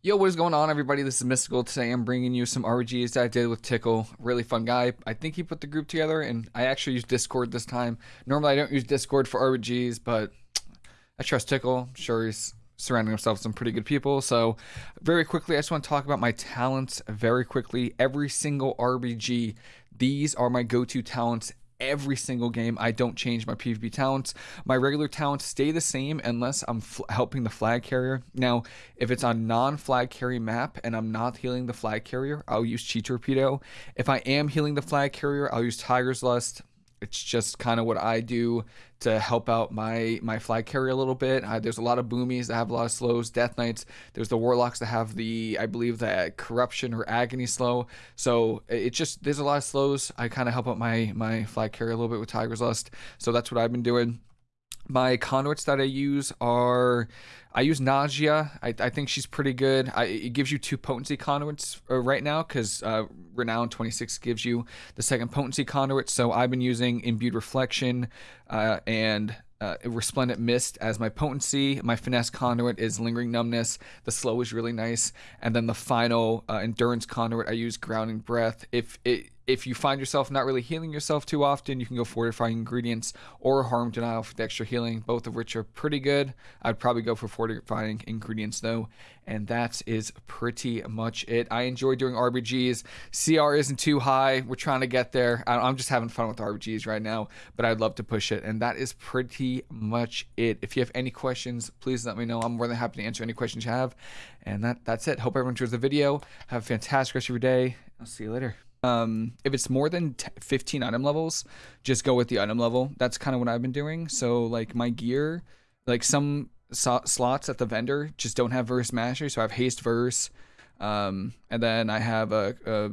Yo, what is going on, everybody? This is Mystical. Today I'm bringing you some RBGs that I did with Tickle. Really fun guy. I think he put the group together, and I actually used Discord this time. Normally, I don't use Discord for RBGs, but I trust Tickle. I'm sure he's surrounding himself with some pretty good people. So, very quickly, I just want to talk about my talents very quickly. Every single RBG, these are my go to talents every single game. I don't change my PvP talents. My regular talents stay the same unless I'm helping the flag carrier. Now, if it's on non-flag carry map and I'm not healing the flag carrier, I'll use Chi Torpedo. If I am healing the flag carrier, I'll use Tiger's Lust it's just kind of what I do to help out my my flag carrier a little bit. There's a lot of boomies that have a lot of slows, death knights. There's the warlocks that have the I believe the corruption or agony slow. So it's just there's a lot of slows. I kind of help out my my flag carrier a little bit with Tiger's Lust. So that's what I've been doing. My conduits that I use are I use Nausea. I, I think she's pretty good. I, it gives you two potency conduits uh, right now because uh, Renown 26 gives you the second potency conduit. So I've been using Imbued Reflection uh, and uh, Resplendent Mist as my potency. My finesse conduit is Lingering Numbness. The slow is really nice. And then the final uh, endurance conduit, I use Grounding Breath. If it if you find yourself not really healing yourself too often, you can go fortifying ingredients or harm denial for the extra healing, both of which are pretty good. I'd probably go for fortifying ingredients though, and that is pretty much it. I enjoy doing RBGs. CR isn't too high. We're trying to get there. I'm just having fun with RBGs right now, but I'd love to push it, and that is pretty much it. If you have any questions, please let me know. I'm more than happy to answer any questions you have, and that that's it. Hope everyone enjoys the video. Have a fantastic rest of your day. I'll see you later um, if it's more than 15 item levels, just go with the item level. That's kind of what I've been doing. So like my gear, like some so slots at the vendor just don't have verse mastery. So I have haste verse, um, and then I have a, a,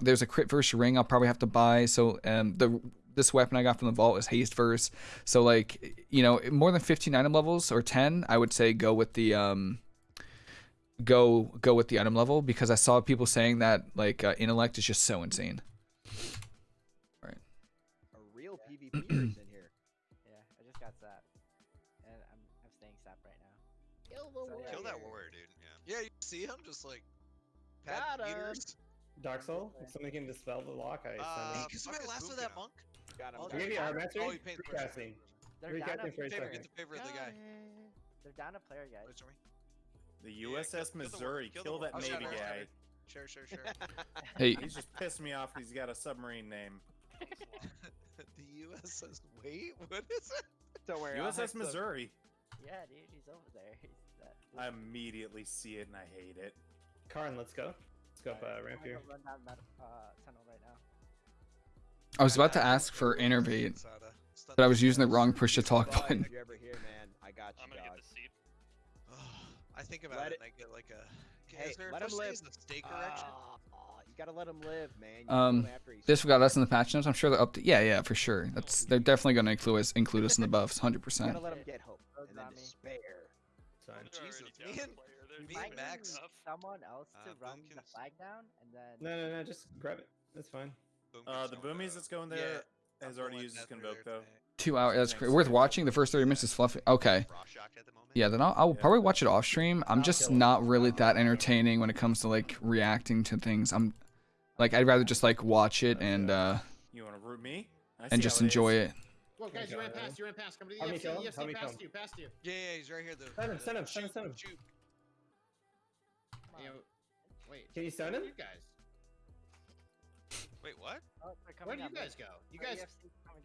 there's a crit verse ring I'll probably have to buy. So um, the this weapon I got from the vault is haste verse. So like you know more than 15 item levels or 10, I would say go with the um go go with the item level because I saw people saying that like uh, intellect is just so insane. All right. A real PvP in here. Yeah, I just got zapped, and I'm I'm staying zapped right now. Kill the so, Kill that warrior, dude. Yeah. Yeah, you see him just like pad meters. Dark Soul, if somebody can dispel the lock, I uh, send Because my last of that monk. Got him. I'll give you our mastery. Oh, he paid for Recasting. They're down a favor, get the favor of the guy. They're down a player, guys. The USS Missouri, kill, kill, that Navy guy. Sure, sure, sure. hey, he's just pissed me off. He's got a submarine name. the USS. Wait, what is it? Don't worry. USS Missouri. Yeah, dude, he's over there. He's that, I immediately see it and I hate it. Karn, let's go. Let's go up uh, ramp here. Run down that uh, tunnel right now. I was about to ask for innervate, but I was using the wrong push to talk button. you ever here, man, I got you, I'm gonna dog. get the seat. I think about let it, and I get like a. Hey, is there let him live. A state correction? Uh, you gotta let him live, man. You um, this got us in the patch notes. I'm sure they're up to. Yeah, yeah, for sure. That's they're definitely gonna include us, include us in the buffs, hundred percent. Gotta let him get hope and then despair. Son. Jesus, me and, me and Max. Someone else to uh, run the flag down, and then. No, no, no. Just grab it. That's fine. Uh, the boomies that's going there yeah, has already used his convoke though. Two hours. That's worth watching. The first 30 minutes is fluffy. Okay. Yeah, then I'll, I'll probably watch it off stream. I'm just not really that entertaining when it comes to like reacting to things. I'm like I'd rather just like watch it and uh you want to root me and just enjoy it. Well, guys, you ran past. You ran past. Come to the EFC. EFC past you. Past you. Yeah, yeah, he's right here. Though. Send him. Send him. Send him. Send him. Shoot. Wait. Can you send him? You guys. Wait, what? Oh, Where do you guys go? You guys.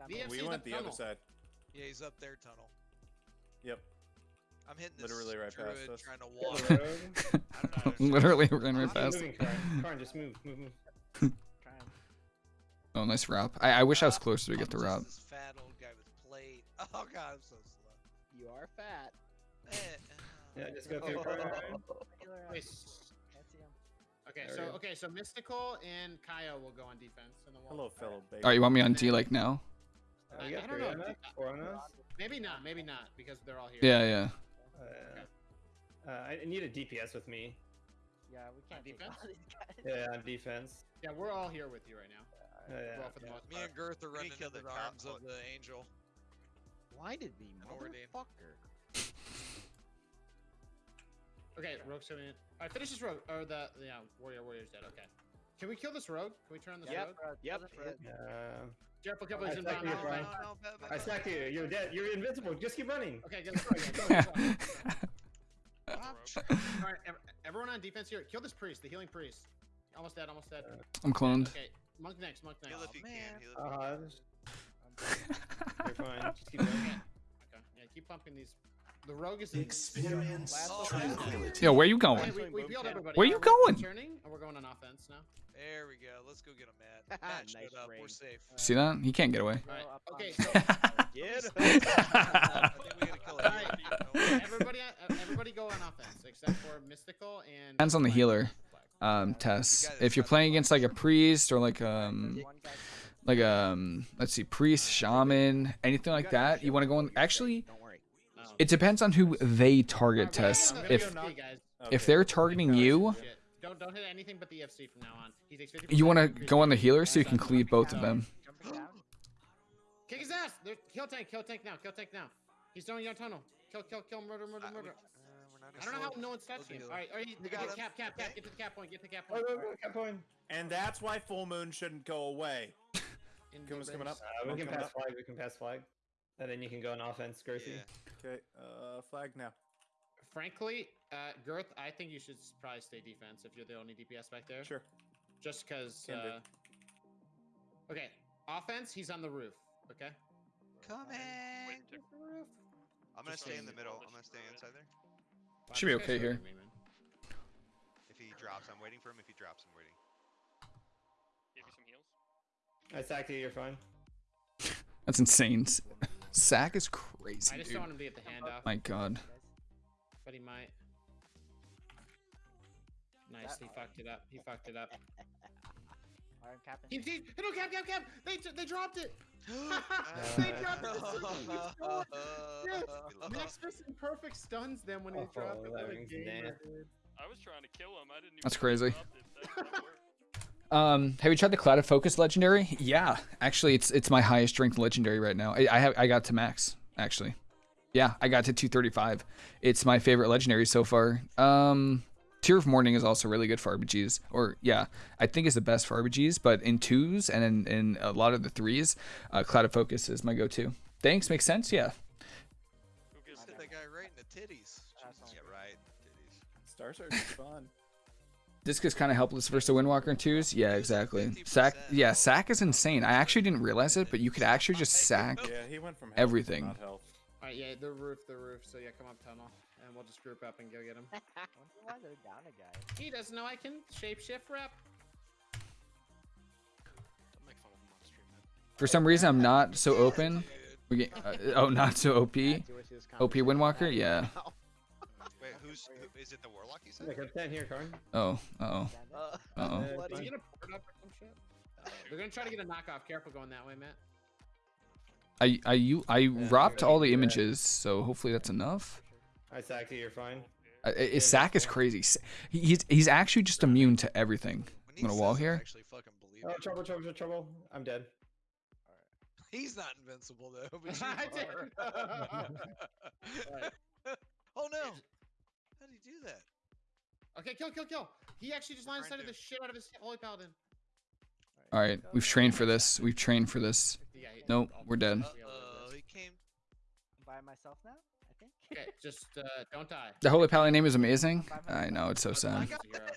The we went the other side. Yeah, he's up there tunnel. Yep. I'm hitting this literally right druid past us. trying to walk. literally ran right past. Moving, Karn. Karn, just move, move, move. oh, nice wrap. I, I wish I was closer to get the wrap. This fat old guy with plate. Oh god, I'm so slow. You are fat. Eh, yeah, just go through. Wait. Okay, there so okay, so Mystical and Kaya will go on defense, and then we'll. Hello, fellow baby. Alright, you want me on D like now? Uh, I don't know. Maybe not. Maybe not because they're all here. Yeah, yeah. Uh, okay. uh, I need a DPS with me. Yeah, we can't defense. Yeah, on defense. Yeah, we're all here with you right now. Uh, yeah, well, yeah. Me and Girth are running into the, the arms of the angel. Blinded me, motherfucker. Okay, rogue's coming in. All right, finish this rogue. Or the yeah, warrior, warrior's dead. Okay. Can we kill this rogue? Can we turn on this Yep. rogue? Yep. Uh, Careful, careful, I he's in think bound. you're he's in fine. bound. No, no, back, back, I back. sacked you. You're dead. You're invincible. Just keep running. Okay, get this rogue. Get this rogue. Stop. All right, everyone on defense here. Kill this priest, the healing priest. Almost dead, almost dead. I'm cloned. Okay, monk next, monk next. Heal if you Oh, can. man. Heal if you Uh, you're fine. Just keep going. Okay, yeah, keep pumping these. The rogue is Experience tranquility. Yo, where you Okay, going? we, we. Where Now you we're going? Turning, and we're going on offense now. There we go. Let's go get him, Matt. Matt Nice showed up. We're safe. See that? He can't get away. All right. Go up Okay, so Get I think we gotta kill Alright. him. everybody, everybody go on offense except for mystical and. Depends on the healer. Um, Tess. If you're playing against like a priest or like um like um let's see priest, shaman, anything like that, you want to go on. Actually, Don't worry. It depends on who they target. I'm gonna- Tess. I'm gonna If go knock- guys. if they're targeting you, Don't don't hit anything but the FC from now on. He takes 50% you want to go on the damage. healer so you can cleave both of them. Kick his ass! There, kill tank, kill tank now, kill tank now. He's throwing your tunnel. Kill, kill, kill, murder, murder, Uh, murder. uh, I don't know how no one's slow touching him. Alright, alright, We get got the him. cap, cap, cap, get to the cap point, get to the cap Oh, point. no, no, cap point. And that's why full moon shouldn't go away. Kuma's coming up. Uh, we Monk can pass up. flag. We can pass flag. And then you can go on offense, Girthy. Yeah. Okay, uh, flag now. Frankly, uh, Girth, I think you should probably stay defense if you're the only DPS back there. Sure. Just because. Uh... Okay, offense, he's on the roof. Okay. Come in. Roof. I'm gonna Just stay in the middle. I'm gonna stay inside there. Wow, Should be okay here. hurting me, man. If he drops, I'm waiting for him. If he drops, I'm waiting. Give you some heals. I sacked you. You're fine. That's insane. Sack is crazy, I just dude. don't want him to get the handoff, My God. but he might. Nice, he fucked it up. He fucked it up. Alright, I'm. He, he, no, cap, cap, cap! They, they dropped it! they dropped it! Yes, love Max Fist perfect stuns them when he Oh, dropped it. that What a gamer, I was trying to kill him. I didn't even. That's crazy. That didn't work. Um, have you tried the Clouded Focus legendary? Yeah, actually, it's it's my highest strength legendary right now. I, I have I got to max actually. Yeah, I got to 235. It's my favorite legendary so far. Um, Tear of Morning is also really good for RBGs, or yeah, I think is the best for RBGs. But in twos and in, in a lot of the threes, uh, Clouded Focus is my go-to. Thanks, makes sense. Yeah. Who gives Hit a that guy right in the titties. That's Yeah, right. Titties. Star Search is fun. Disc is kind of helpless versus a Windwalker in twos. Yeah, exactly. Sack, yeah, sack is insane. I actually didn't realize it, but you could actually just sack. Yeah, he went from Everything. Alright, yeah, the roof, the roof. So yeah, come up tunnel, and we'll just group up and go get him. Why they're down a guy. he doesn't know I can shapeshift rep. Don't make fun of him on stream, man. For some reason, I'm not so open. We get, uh, oh, not so OP. Add to it to this OP conversation Windwalker? Yeah. now. Wait, who's? Who, is it the warlock? You said? Yeah, come stand here, Karn. Oh, uh-oh. Uh, Uh-oh. Uh, bloody- Is he gonna port up or some shit? They're gonna try to get a knockoff. Careful going that way, Matt. I I you I Yeah, wrapped all the yeah. images, so hopefully that's enough. I sacked you. You're fine. Uh, uh, his sack is crazy. S- He's he's actually just immune to everything. When he I'm gonna wall says it, I here. actually fucking believe Oh, it. trouble, trouble, trouble. I'm dead. He's not invincible though. But I you did. are. Right. oh no! How did he do that? Okay, kill, kill, kill. He actually just line Trying sighted the shit out of his holy paladin. All right, we've trained for this. We've trained for this. Yeah, he- Nope, we're dead. I'll be able to do Uh-oh, he came. by myself now, I think. Okay, just uh, don't die. The Holy Paladin name is amazing. I know it's so sad. He's a hero.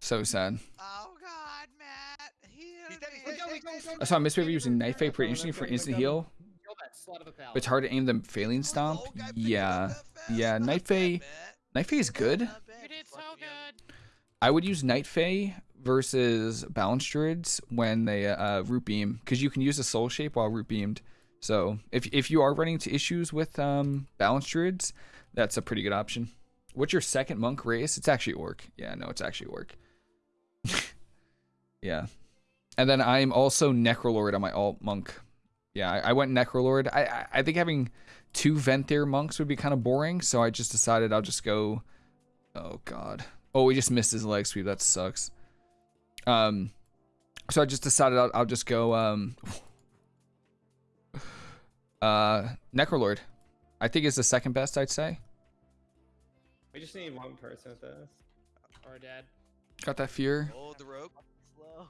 So sad. Oh God, Matt! Heal He's dead, he's me. Go, go, go, go, I saw go. Misbehavior using Night Fae pretty interesting for instant heal. Kill that slut of a paladin. But it's hard to aim the Faeline Stomp. Oh, guy picked it up Yeah, yeah. Not Night bad, Fae, Matt. Night Fae is good. Not. You did so good. I would use Night Fae versus Balance Druids when they uh, root beam because you can use a Soul Shape while root beamed. So if if you are running into issues with um, Balance Druids, that's a pretty good option. What's your second monk race? It's actually Orc. Yeah, no, it's actually Orc. yeah, and then I'm also Necrolord on my alt monk. Yeah, I, I went Necrolord. I, I I think having two Venthyr monks would be kind of boring, so I just decided I'll just go. Oh God. Oh, we just missed his leg sweep. That sucks. Um, so I just decided I'll, I'll just go um, uh, Necrolord. I think is the second best. I'd say. We just need one person with this. Or dad. Got that fear. Hold the rope. Slow.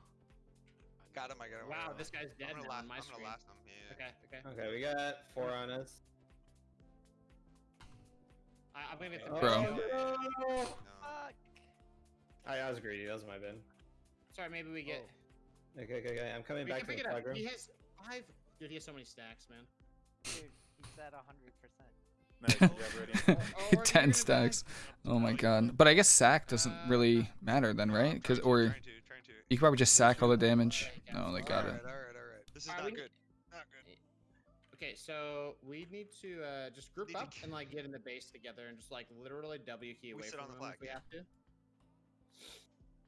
Got him. I got him. Wow, this guy's dead I'm gonna now last. on my I'm screen. gonna last him. Yeah. Okay, okay. Okay, we got four on us. I, I'm gonna get the Oh, Bro. no. No. Fuck. I, I was greedy. That was my bin. Sorry, maybe we get. Okay, okay, okay. I'm coming we back can to pick the it room. He has five. Dude, he has so many stacks, man. Dude, he's at hundred percent. Nice good job, Rudy. Or- or 10 stacks. Oh my god. But I guess sack doesn't Uh, really matter then, right? Because or trying to, trying to. you could probably just sack all the damage. No, they got it. alright, alright. This is Alright, not we- good. Not good. Okay, so we need to uh, just group Need to up and like get in the base together and just like literally W key We away sit from on the them if we have to.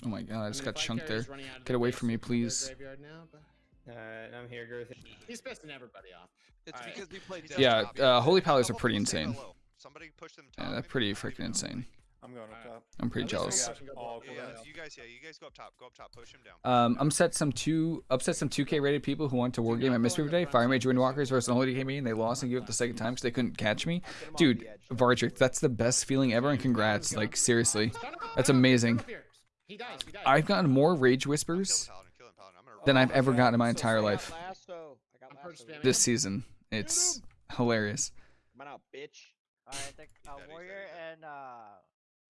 Oh my god, I just mean, got chunked there. carrier's running out of Get the away from me, please. Now, but Alright, I'm here, Girth. he's pissing everybody off. It's Alright. because we played. Yeah, uh, Holy A are pretty insane. Somebody push them. Yeah, they're pretty freaking even know. insane. I'm going up top. I'm pretty jealous. all. Yeah, you guys, yeah, you guys go up top. Go up top. Push him down. Um, I'm set some two upset some 2K rated people who went to war game at Mystery going the today. front Fire seat Mage this Windwalkers time. versus Unholy came in. They lost and gave up the second time because they couldn't catch me. Get him off Dude, the that's the best feeling ever, and congrats. Like seriously, Son of a- That's son of a- amazing. son of a beer. He dies. He dies. I've gotten more rage whispers killing Paladin. Killing Paladin. I'm gonna. than I've ever gotten in my entire life Lasso. I got I'm lasso. purge spamming. this season. It's hilarious. Come on out, bitch. Alright, the He's uh, dead, he's dead, warrior and uh,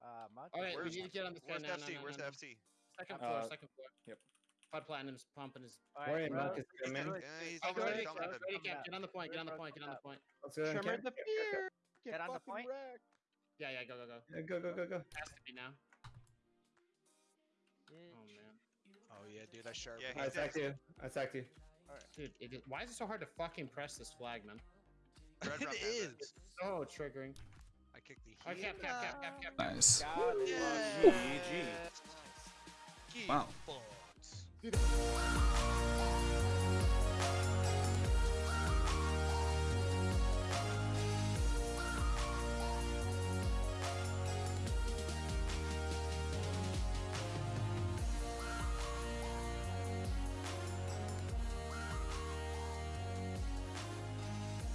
uh, monk. Alright, we need to get on this guy Where's now. the no, FC? no, Where's no, the no. FC? Second Uh, floor. Second floor. yep. Bud Platinum's pumping his. Warrior bro. Monk is He's coming. dead. Yeah, he's Oh, almost ready, dead. Ready, Cap, get on the point. Get on the point. Get on the point. Let's go. Tremor the fear. Get on the point. wrecked. Yeah, yeah, go, go, go. Yeah, Go, go, go, go. Has to be now. Oh man, Oh yeah, dude, I sharp. Yeah, I he's sacked you. I sacked you. dude, it is, why is it so hard to fucking press this flag, man? Red it rum So triggering. I kicked the. Oh, cap, cap, cap, cap, cap. cap. Nice.